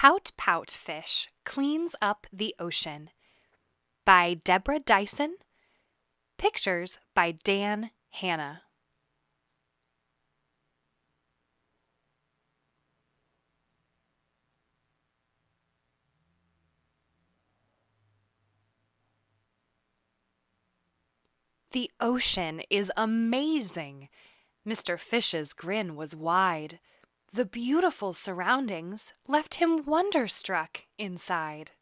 Pout Pout Fish Cleans Up the Ocean by Deborah Diesen. Pictures by Dan Hanna. The ocean is amazing. Mr. Fish's grin was wide. The beautiful surroundings left him wonderstruck inside.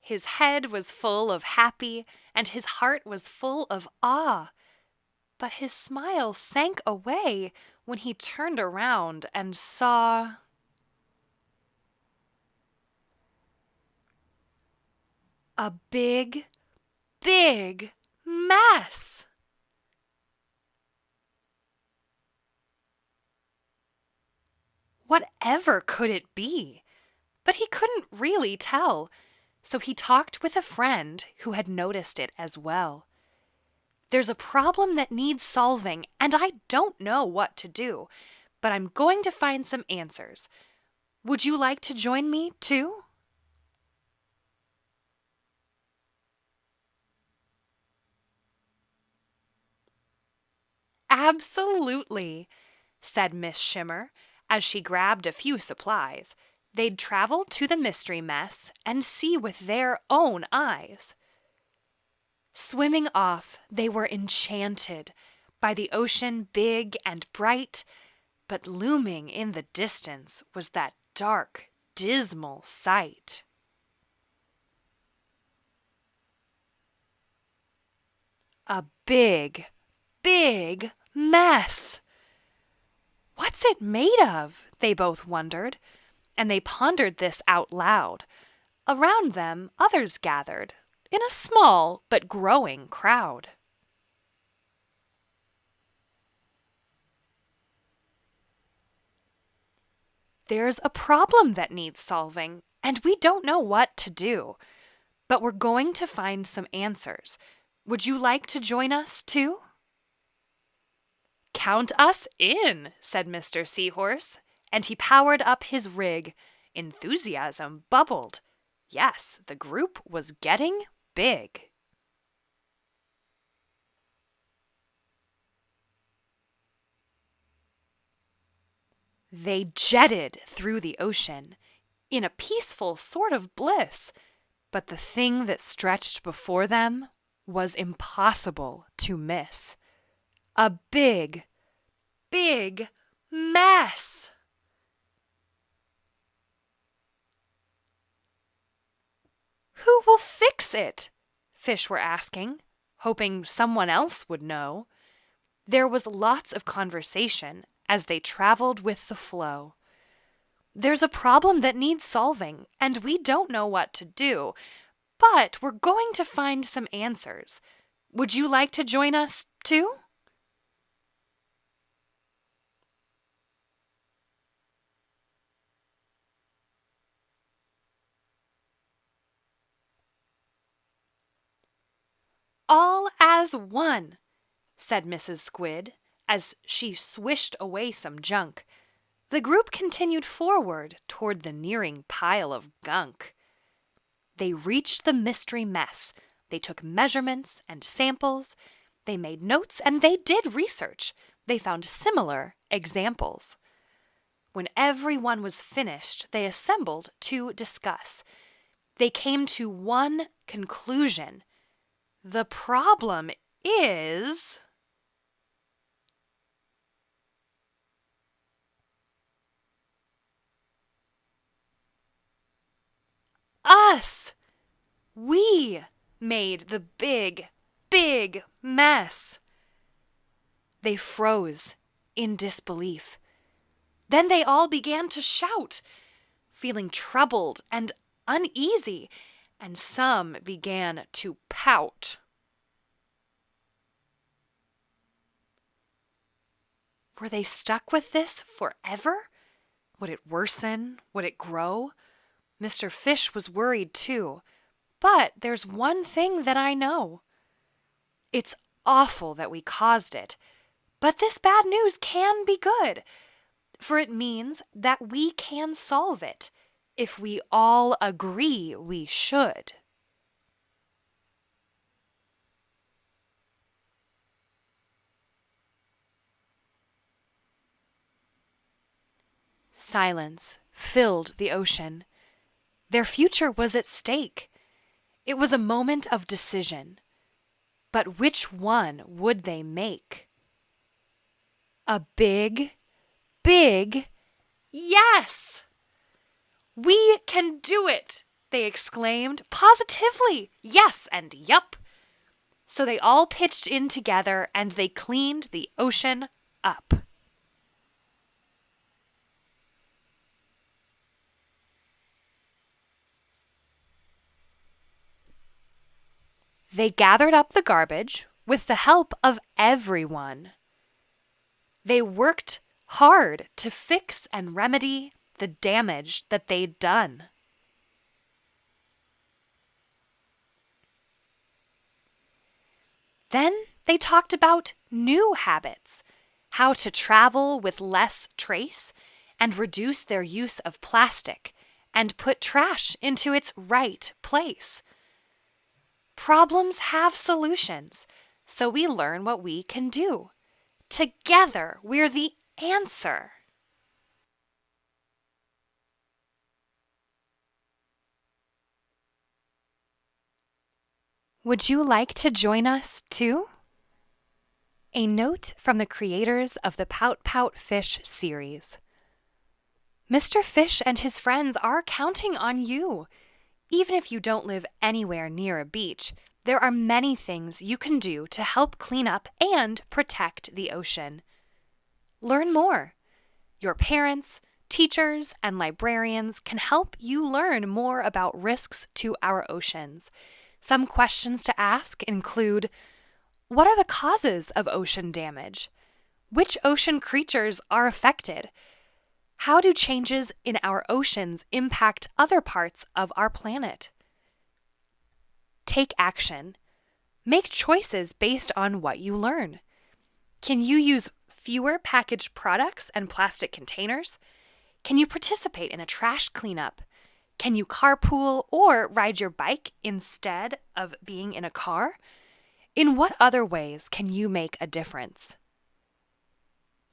His head was full of happy, and his heart was full of awe. But his smile sank away when he turned around and saw. A big, big mess. Whatever could it be? But he couldn't really tell, so he talked with a friend who had noticed it as well. There's a problem that needs solving, and I don't know what to do, but I'm going to find some answers. Would you like to join me, too? Absolutely, said Miss Shimmer as she grabbed a few supplies. They'd travel to the mystery mess and see with their own eyes. Swimming off, they were enchanted by the ocean big and bright, but looming in the distance was that dark, dismal sight. A big, big mess! What's it made of? They both wondered, and they pondered this out loud. Around them, others gathered, in a small but growing crowd. There's a problem that needs solving, and we don't know what to do. But we're going to find some answers. Would you like to join us, too? Count us in, said Mr. Seahorse, and he powered up his rig. Enthusiasm bubbled. Yes, the group was getting big. They jetted through the ocean in a peaceful sort of bliss, but the thing that stretched before them was impossible to miss a big, big mess. Who will fix it? Fish were asking, hoping someone else would know. There was lots of conversation as they traveled with the flow. There's a problem that needs solving, and we don't know what to do, but we're going to find some answers. Would you like to join us, too? All as one, said Mrs. Squid as she swished away some junk. The group continued forward toward the nearing pile of gunk. They reached the mystery mess. They took measurements and samples. They made notes and they did research. They found similar examples. When everyone was finished, they assembled to discuss. They came to one conclusion the problem is. Us! We made the big, big mess. They froze in disbelief. Then they all began to shout, feeling troubled and uneasy and some began to pout. Were they stuck with this forever? Would it worsen? Would it grow? Mr. Fish was worried too. But there's one thing that I know. It's awful that we caused it. But this bad news can be good. for it means that we can solve it if we all agree we should. Silence filled the ocean. Their future was at stake. It was a moment of decision. But which one would they make? A big, big yes! We can do it, they exclaimed positively. Yes and yup. So they all pitched in together and they cleaned the ocean up. They gathered up the garbage with the help of everyone. They worked hard to fix and remedy the damage that they'd done. Then they talked about new habits, how to travel with less trace and reduce their use of plastic and put trash into its right place. Problems have solutions, so we learn what we can do. Together, we're the answer. Would you like to join us too? A note from the creators of the Pout Pout Fish series. Mr. Fish and his friends are counting on you. Even if you don't live anywhere near a beach, there are many things you can do to help clean up and protect the ocean. Learn more. Your parents, teachers, and librarians can help you learn more about risks to our oceans. Some questions to ask include What are the causes of ocean damage? Which ocean creatures are affected? How do changes in our oceans impact other parts of our planet? Take action. Make choices based on what you learn. Can you use fewer packaged products and plastic containers? Can you participate in a trash cleanup? Can you carpool or ride your bike instead of being in a car? In what other ways can you make a difference?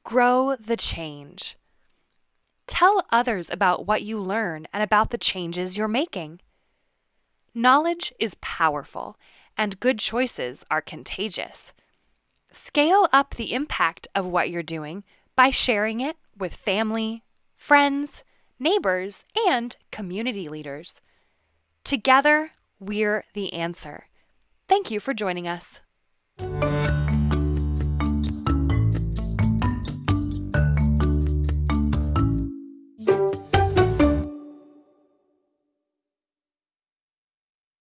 Grow the change. Tell others about what you learn and about the changes you're making. Knowledge is powerful, and good choices are contagious. Scale up the impact of what you're doing by sharing it with family, friends, neighbors, and community leaders. Together, we're the answer. Thank you for joining us.